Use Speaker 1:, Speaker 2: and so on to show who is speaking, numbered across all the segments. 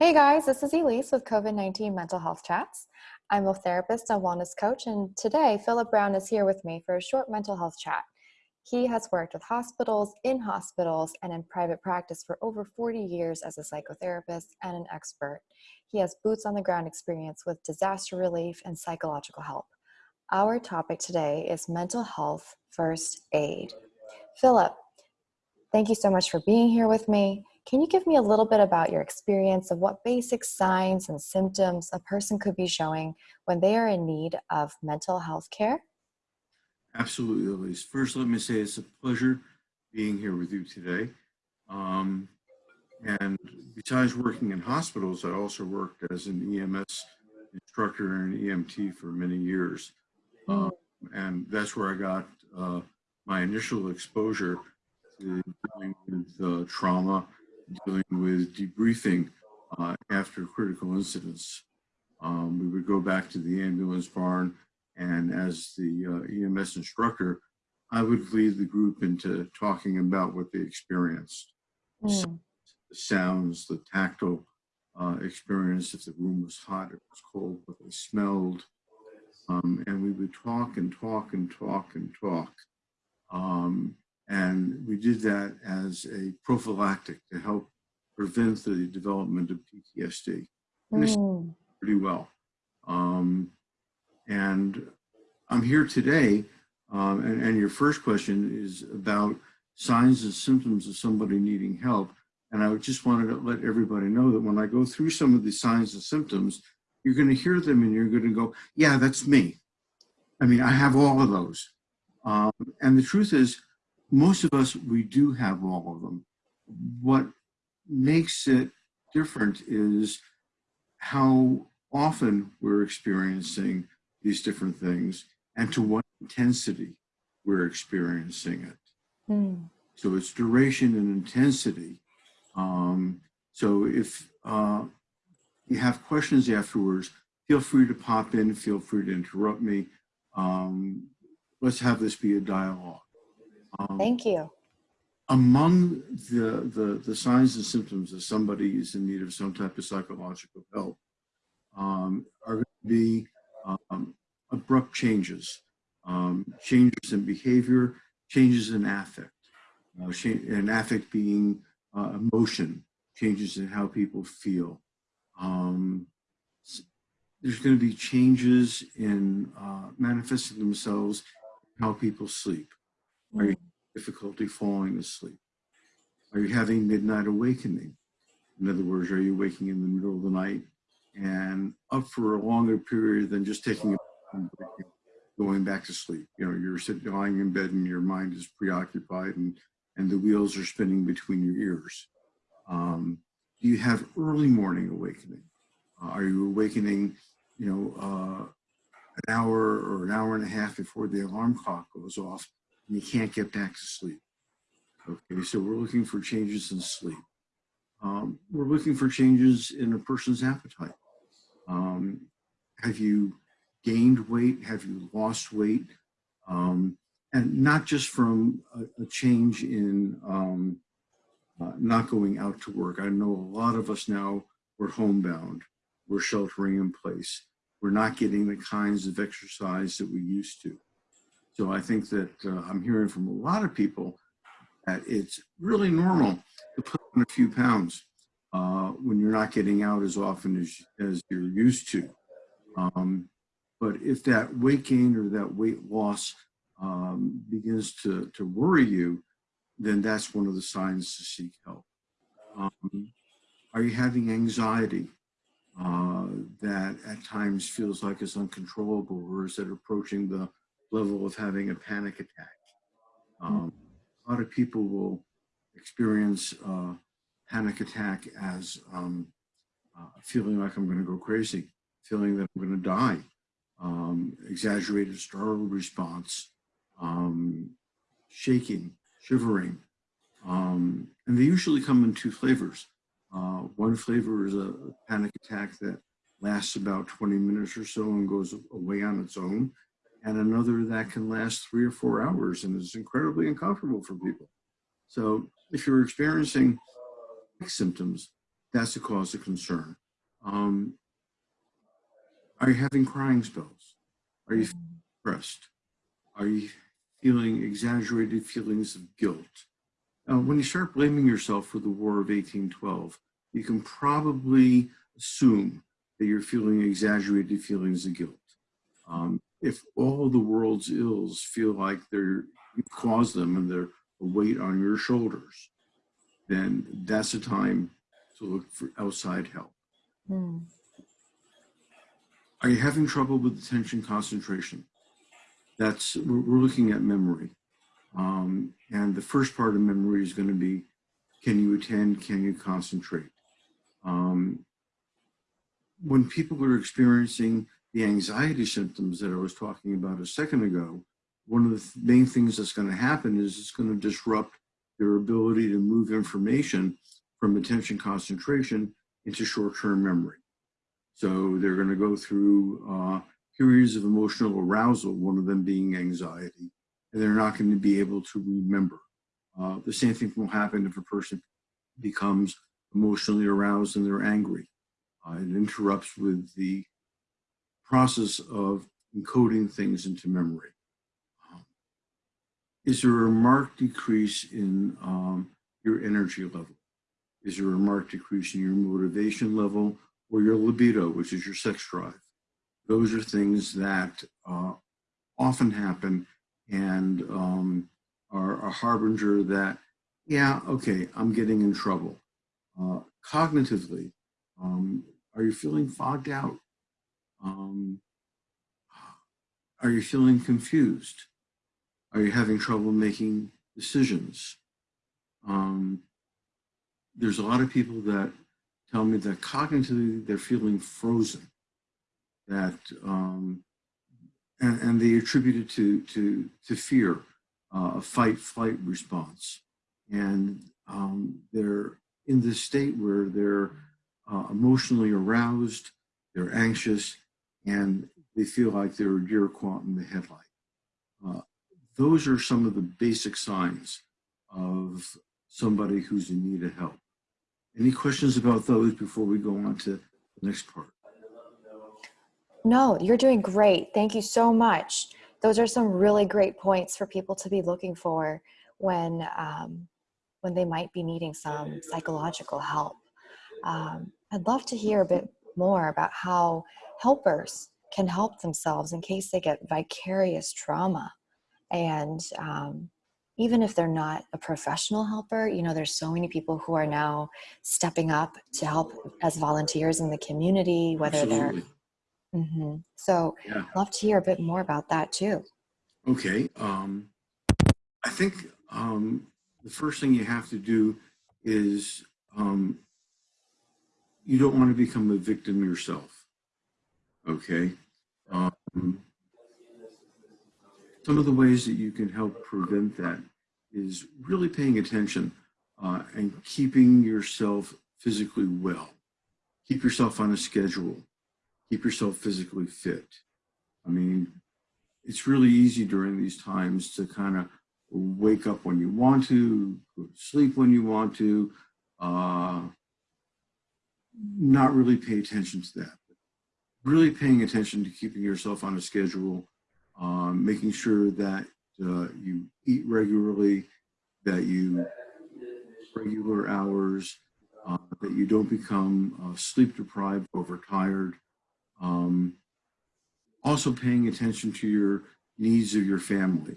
Speaker 1: Hey guys, this is Elise with COVID 19 Mental Health Chats. I'm a therapist and wellness coach, and today Philip Brown is here with me for a short mental health chat. He has worked with hospitals, in hospitals, and in private practice for over 40 years as a psychotherapist and an expert. He has boots on the ground experience with disaster relief and psychological help. Our topic today is mental health first aid. Philip, thank you so much for being here with me. Can you give me a little bit about your experience of what basic signs and symptoms a person could be showing when they are in need of mental health care?
Speaker 2: Absolutely, Elise. First, let me say it's a pleasure being here with you today. Um, and besides working in hospitals, I also worked as an EMS instructor and EMT for many years. Um, and that's where I got uh, my initial exposure to dealing with uh, trauma, dealing with debriefing uh, after critical incidents. Um, we would go back to the ambulance barn and as the uh, EMS instructor, I would lead the group into talking about what they experienced. Mm. The sounds, the tactile uh, experience, if the room was hot, it was cold, what they smelled. Um, and we would talk and talk and talk and talk. Um, and we did that as a prophylactic to help prevent the development of PTSD. And mm. pretty well. Um, and I'm here today, um, and, and your first question is about signs and symptoms of somebody needing help. And I just wanted to let everybody know that when I go through some of the signs and symptoms, you're going to hear them and you're going to go, yeah, that's me. I mean, I have all of those. Um, and the truth is, most of us, we do have all of them. What makes it different is how often we're experiencing these different things and to what intensity we're experiencing it. Mm. So it's duration and intensity. Um, so if uh, you have questions afterwards, feel free to pop in, feel free to interrupt me. Um, let's have this be a dialogue.
Speaker 1: Um, Thank you.
Speaker 2: Among the, the, the signs and symptoms that somebody is in need of some type of psychological help um, are going to be um, abrupt changes, um, changes in behavior, changes in affect, uh, and affect being uh, emotion, changes in how people feel. Um, there's going to be changes in uh, manifesting themselves how people sleep. Are you difficulty falling asleep? Are you having midnight awakening? In other words, are you waking in the middle of the night and up for a longer period than just taking a going back to sleep. You know, you're sitting lying in bed and your mind is preoccupied and, and the wheels are spinning between your ears. Um, do you have early morning awakening? Uh, are you awakening, you know, uh, an hour or an hour and a half before the alarm clock goes off and you can't get back to sleep? Okay, so we're looking for changes in sleep. Um, we're looking for changes in a person's appetite. Um, have you gained weight? Have you lost weight? Um, and not just from a, a change in um, uh, not going out to work. I know a lot of us now, we're homebound. We're sheltering in place. We're not getting the kinds of exercise that we used to. So I think that uh, I'm hearing from a lot of people that it's really normal to put on a few pounds uh, when you're not getting out as often as, as you're used to. Um, but if that weight gain or that weight loss um, begins to, to worry you, then that's one of the signs to seek help. Um, are you having anxiety uh, that at times feels like it's uncontrollable or is it approaching the level of having a panic attack? Um, a lot of people will experience uh, panic attack as um, uh, feeling like I'm going to go crazy, feeling that I'm going to die um, exaggerated startle response, um, shaking, shivering. Um, and they usually come in two flavors. Uh, one flavor is a panic attack that lasts about 20 minutes or so and goes away on its own. And another that can last three or four hours and is incredibly uncomfortable for people. So if you're experiencing symptoms, that's a cause of concern. Um, are you having crying spells? Are you depressed? Are you feeling exaggerated feelings of guilt? Uh, when you start blaming yourself for the War of 1812, you can probably assume that you're feeling exaggerated feelings of guilt. Um, if all the world's ills feel like they're you caused them and they're a weight on your shoulders, then that's a time to look for outside help.
Speaker 1: Hmm.
Speaker 2: Are you having trouble with attention concentration? That's we're, we're looking at memory, um, and the first part of memory is going to be: Can you attend? Can you concentrate? Um, when people are experiencing the anxiety symptoms that I was talking about a second ago, one of the th main things that's going to happen is it's going to disrupt their ability to move information from attention concentration into short-term memory. So they're going to go through uh, periods of emotional arousal, one of them being anxiety, and they're not going to be able to remember. Uh, the same thing will happen if a person becomes emotionally aroused and they're angry. Uh, it interrupts with the process of encoding things into memory. Um, is there a marked decrease in um, your energy level? Is there a marked decrease in your motivation level or your libido, which is your sex drive? Those are things that uh, often happen and um, are a harbinger that, yeah, okay, I'm getting in trouble. Uh, cognitively, um, are you feeling fogged out? Um, are you feeling confused? Are you having trouble making decisions? Um, there's a lot of people that tell me that cognitively they're feeling frozen, that um, and, and, they attribute it to to to fear, uh, a fight flight response, and um, they're in this state where they're uh, emotionally aroused, they're anxious, and they feel like they're a deer caught in the headlight. Uh, those are some of the basic signs of somebody who's in need of help. Any questions about those before we go on to the next part?
Speaker 1: No, you're doing great. Thank you so much. Those are some really great points for people to be looking for when um, when they might be needing some psychological help. Um, I'd love to hear a bit more about how helpers can help themselves in case they get vicarious trauma. And um, even if they're not a professional helper, you know, there's so many people who are now stepping up to help as volunteers in the community, whether
Speaker 2: Absolutely.
Speaker 1: they're. Mm -hmm. So,
Speaker 2: yeah.
Speaker 1: Love to hear a bit more about that too.
Speaker 2: Okay. Um, I think um, the first thing you have to do is um, you don't want to become a victim yourself. Okay. Um, some of the ways that you can help prevent that is really paying attention uh, and keeping yourself physically well. Keep yourself on a schedule. Keep yourself physically fit. I mean, it's really easy during these times to kind of wake up when you want to, go to sleep when you want to, uh, not really pay attention to that. Really paying attention to keeping yourself on a schedule, um, making sure that uh, you eat regularly, that you regular hours, uh, that you don't become uh, sleep deprived, overtired. Um, also paying attention to your needs of your family.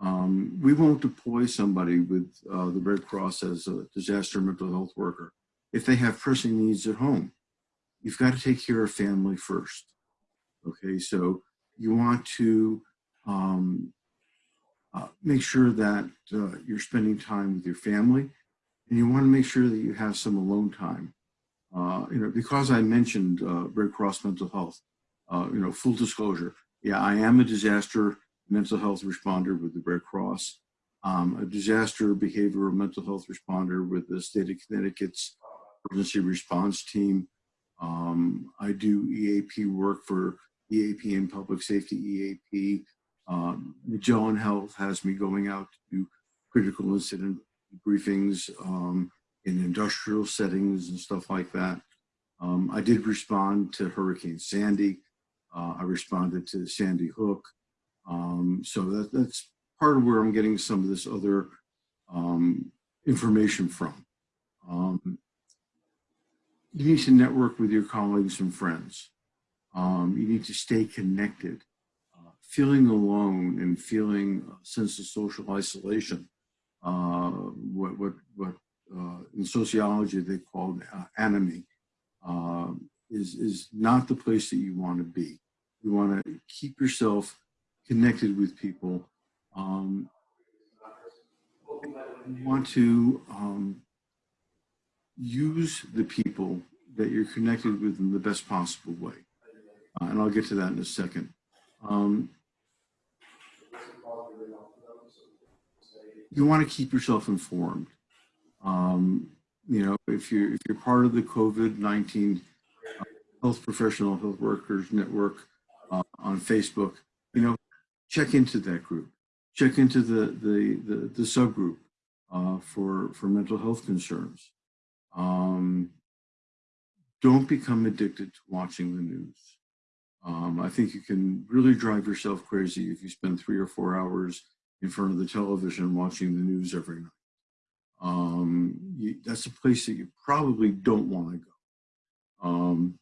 Speaker 2: Um, we won't deploy somebody with uh, the Red Cross as a disaster mental health worker if they have pressing needs at home. You've got to take care of family first. Okay, so you want to um, uh, make sure that uh, you're spending time with your family and you want to make sure that you have some alone time. Uh, you know, because I mentioned uh, Red Cross Mental Health, uh, you know, full disclosure, yeah, I am a disaster mental health responder with the Red Cross, um, a disaster behavioral mental health responder with the state of Connecticut's emergency response team. Um, I do EAP work for EAP and public safety EAP. Um, Magellan Health has me going out to do critical incident briefings um, in industrial settings and stuff like that. Um, I did respond to Hurricane Sandy. Uh, I responded to Sandy Hook. Um, so that, that's part of where I'm getting some of this other um, information from. Um, you need to network with your colleagues and friends. Um, you need to stay connected. Uh, feeling alone and feeling a sense of social isolation, uh, what, what, what uh, in sociology they call uh, anomie, uh, is, is not the place that you want to be. You want to keep yourself connected with people. Um, you want to um, use the people that you're connected with in the best possible way. Uh, and I'll get to that in a second. Um, you want to keep yourself informed. Um, you know, if you're, if you're part of the COVID-19 uh, Health Professional Health Workers Network uh, on Facebook, you know, check into that group. Check into the, the, the, the subgroup uh, for, for mental health concerns. Um, don't become addicted to watching the news. Um, I think you can really drive yourself crazy if you spend three or four hours in front of the television watching the news every night. Um, you, that's a place that you probably don't want to go. Um,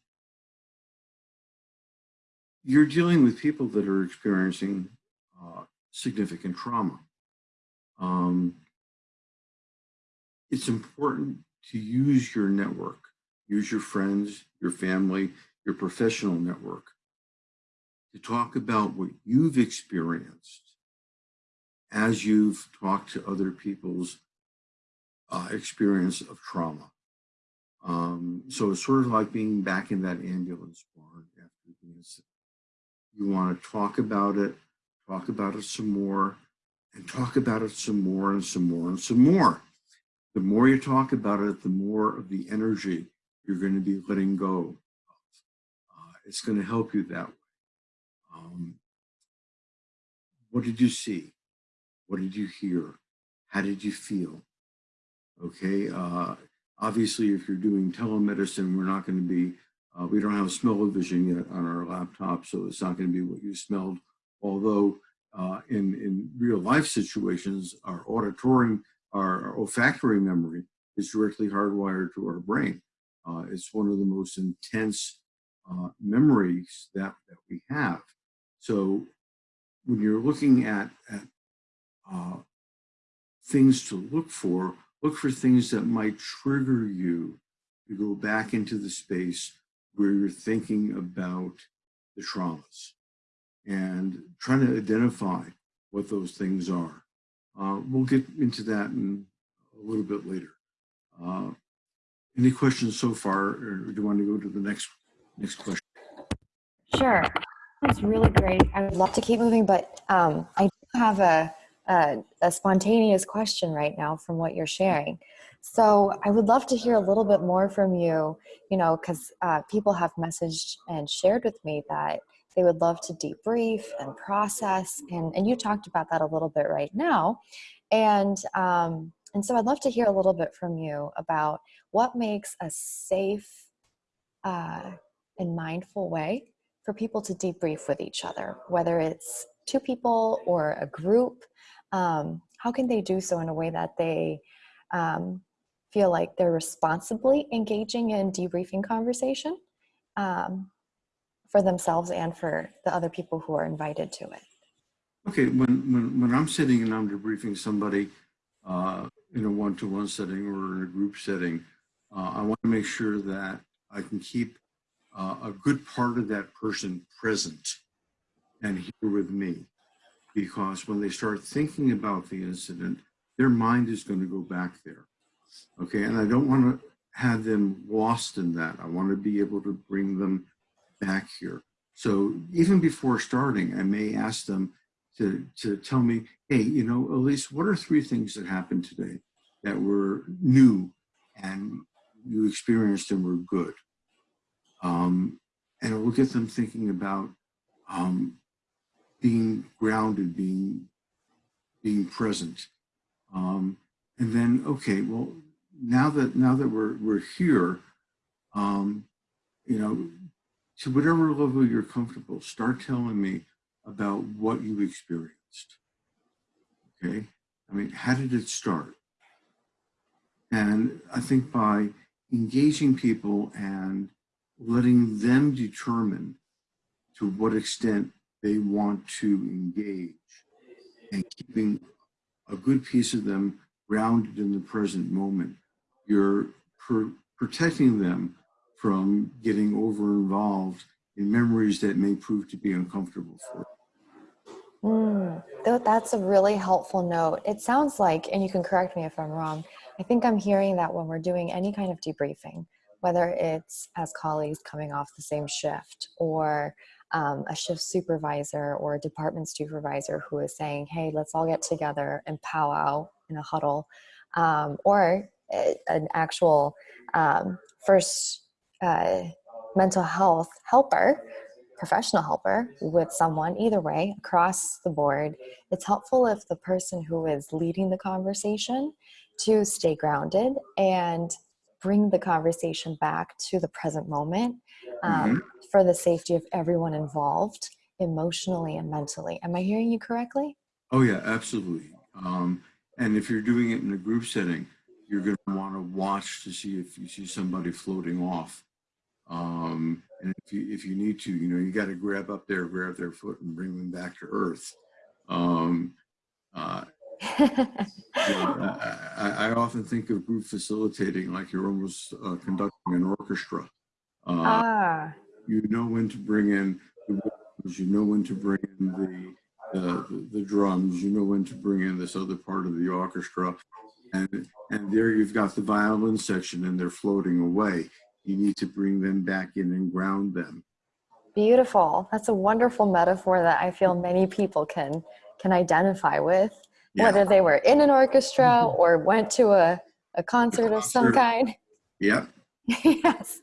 Speaker 2: you're dealing with people that are experiencing uh, significant trauma. Um, it's important to use your network, use your friends, your family, your professional network to talk about what you've experienced as you've talked to other people's uh, experience of trauma. Um, so it's sort of like being back in that ambulance barn after the incident. You want to talk about it, talk about it some more, and talk about it some more and some more and some more. The more you talk about it, the more of the energy you're going to be letting go of. Uh, it's going to help you that way. Um, what did you see? What did you hear? How did you feel? Okay, uh, obviously if you're doing telemedicine, we're not going to be, uh, we don't have smell-o-vision yet on our laptop, so it's not going to be what you smelled. Although uh, in, in real life situations, our auditory, our, olfactory memory is directly hardwired to our brain. Uh, it's one of the most intense uh, memories that, that we have. So when you're looking at, at uh, things to look for, look for things that might trigger you to go back into the space where you're thinking about the traumas and trying to identify what those things are. Uh, we'll get into that in a little bit later. Uh, any questions so far, or do you want to go to the next next question?
Speaker 1: Sure. That's really great. I would love to keep moving, but um, I do have a, a, a spontaneous question right now from what you're sharing. So I would love to hear a little bit more from you, you know, because uh, people have messaged and shared with me that they would love to debrief and process, and, and you talked about that a little bit right now. And, um, and so I'd love to hear a little bit from you about what makes a safe uh, and mindful way for people to debrief with each other, whether it's two people or a group. Um, how can they do so in a way that they um, feel like they're responsibly engaging in debriefing conversation um, for themselves and for the other people who are invited to it?
Speaker 2: Okay, when, when, when I'm sitting and I'm debriefing somebody uh, in a one-to-one -one setting or in a group setting, uh, I want to make sure that I can keep uh, a good part of that person present and here with me. Because when they start thinking about the incident, their mind is going to go back there. Okay, and I don't want to have them lost in that. I want to be able to bring them back here. So even before starting, I may ask them to, to tell me, hey, you know, Elise, what are three things that happened today that were new and you experienced and were good? Um, and it will get them thinking about um, being grounded, being being present. Um, and then, okay, well, now that now that we're we're here, um, you know, to whatever level you're comfortable, start telling me about what you experienced. Okay, I mean, how did it start? And I think by engaging people and letting them determine to what extent they want to engage and keeping a good piece of them grounded in the present moment, you're pr protecting them from getting over involved in memories that may prove to be uncomfortable for.
Speaker 1: Mm, that's a really helpful note. It sounds like, and you can correct me if I'm wrong, I think I'm hearing that when we're doing any kind of debriefing, whether it's as colleagues coming off the same shift or um, a shift supervisor or a department supervisor who is saying, hey, let's all get together and powwow in a huddle, um, or an actual um, first uh, mental health helper, professional helper with someone, either way, across the board, it's helpful if the person who is leading the conversation to stay grounded and bring the conversation back to the present moment um, mm -hmm. for the safety of everyone involved emotionally and mentally. Am I hearing you correctly?
Speaker 2: Oh yeah, absolutely. Um, and if you're doing it in a group setting, you're going to want to watch to see if you see somebody floating off. Um, and if you, if you need to, you know, you got to grab up there, grab their foot and bring them back to earth. Um, uh, I, I, often think of group facilitating like you're almost uh, conducting an orchestra. Uh, ah. You know when to bring in the vocals, you know when to bring in the, the, the drums, you know when to bring in this other part of the orchestra. And, and there you've got the violin section and they're floating away. You need to bring them back in and ground them.
Speaker 1: Beautiful. That's a wonderful metaphor that I feel many people can can identify with yeah. whether they were in an orchestra mm-hmm. or went to a, a concert, of some kind.
Speaker 2: Yeah.
Speaker 1: yes.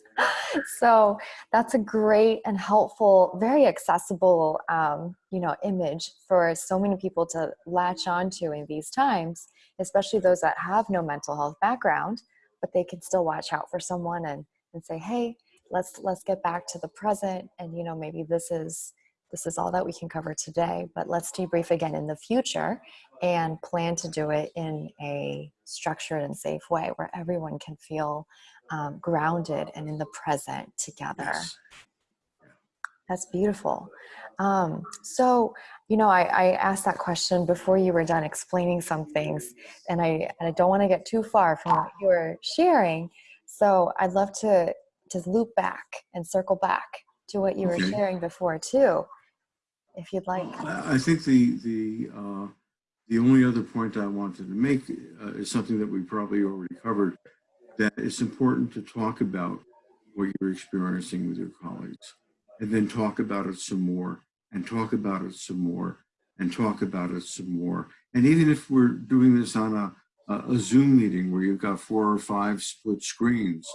Speaker 1: So that's a great and helpful, very accessible, um, you know, image for so many people to latch onto in these times, especially those that have no mental health background, but they can still watch out for someone and, and say, hey, let's let's get back to the present and you know maybe this is this is all that we can cover today, but let's debrief again in the future and plan to do it in a structured and safe way where everyone can feel um, grounded and in the present together. Yes. That's beautiful. Um, so, you know, I, I, asked that question before you were done explaining some things, and I, and I don't want to get too far from what you were sharing. So I'd love to just loop back and circle back to what you okay. were sharing before too if you'd like.
Speaker 2: I think the the uh, the only other point I wanted to make uh, is something that we probably already covered. That it's important to talk about what you're experiencing with your colleagues, and then talk about it some more, and talk about it some more, and talk about it some more. And even if we're doing this on a a, Zoom meeting where you've got four or five split screens,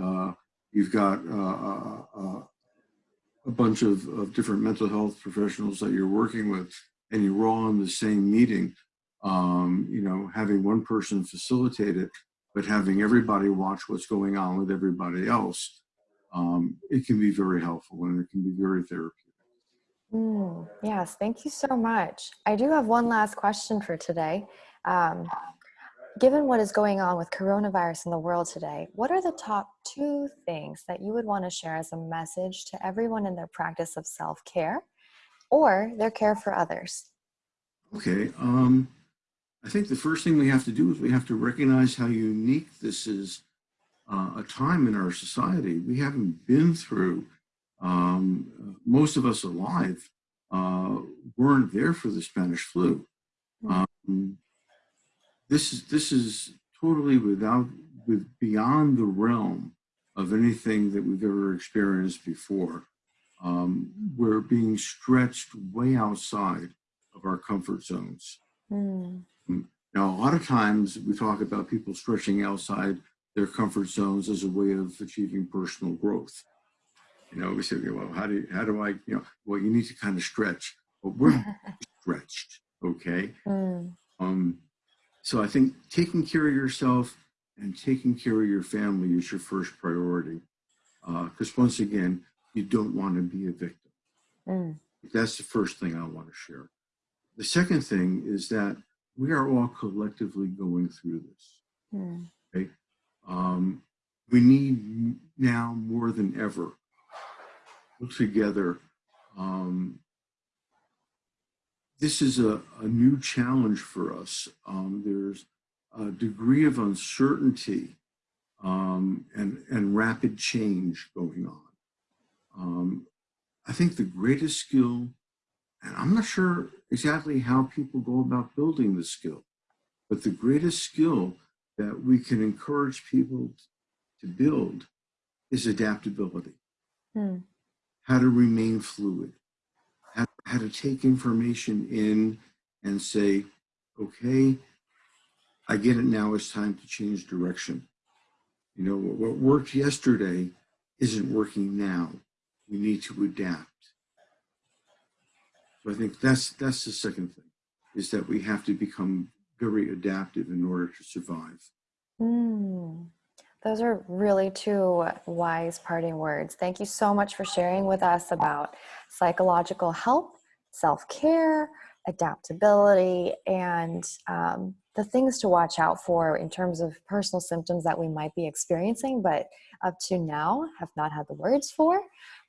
Speaker 2: uh, you've got uh, uh, uh a bunch of, of different mental health professionals that you're working with and you're all in the same meeting, um, you know, having one person facilitate it, but having everybody watch what's going on with everybody else, um, it can be very helpful and it can be very therapeutic.
Speaker 1: Mm, yes, thank you so much. I do have one last question for today. Um, Given what is going on with coronavirus in the world today, what are the top two things that you would want to share as a message to everyone in their practice of self-care or their care for others?
Speaker 2: Okay. Um, I think the first thing we have to do is we have to recognize how unique this is uh, a time in our society. We haven't been through, um, most of us alive uh, weren't there for the Spanish flu. Hmm. Um, this is this is totally without with beyond the realm of anything that we've ever experienced before. Um, we're being stretched way outside of our comfort zones. Mm. Now, a lot of times we talk about people stretching outside their comfort zones as a way of achieving personal growth. You know, we say, well, how do how do I, you know, well, you need to kind of stretch, but we're stretched, okay? Mm. Um, so I think taking care of yourself and taking care of your family is your first priority. Because once again, you don't want to be a victim.
Speaker 1: Mm.
Speaker 2: That's the first thing I want to share. The second thing is that we are all collectively going through this.
Speaker 1: Mm.
Speaker 2: Okay? Um, we need now more than ever look together. Um, this is a, a new challenge for us. Um, there's a degree of uncertainty um, and, and rapid change going on. Um, I think the greatest skill, and I'm not sure exactly how people go about building the skill, but the greatest skill that we can encourage people to build is adaptability.
Speaker 1: Hmm.
Speaker 2: How to remain fluid, how, to take information in and say, okay, I get it now, it's time to change direction. You know, what, what worked yesterday isn't working now. We need to adapt. So I think that's that's the second thing, is that we have to become very adaptive in order to survive.
Speaker 1: Mm. Those are really two wise parting words. Thank you so much for sharing with us about psychological help, self care, adaptability, and um, the things to watch out for in terms of personal symptoms that we might be experiencing, but up to now have not had the words for.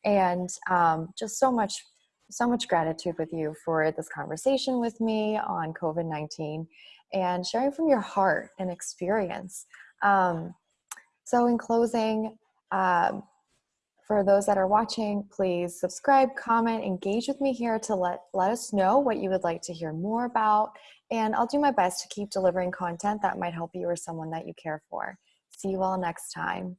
Speaker 1: And um, just so much, so much gratitude with you for this conversation with me on COVID 19 and sharing from your heart and experience. Um, so, in closing, um, for those that are watching, please subscribe, comment, engage with me here to let, let us know what you would like to hear more about. And I'll do my best to keep delivering content that might help you or someone that you care for. See you all next time.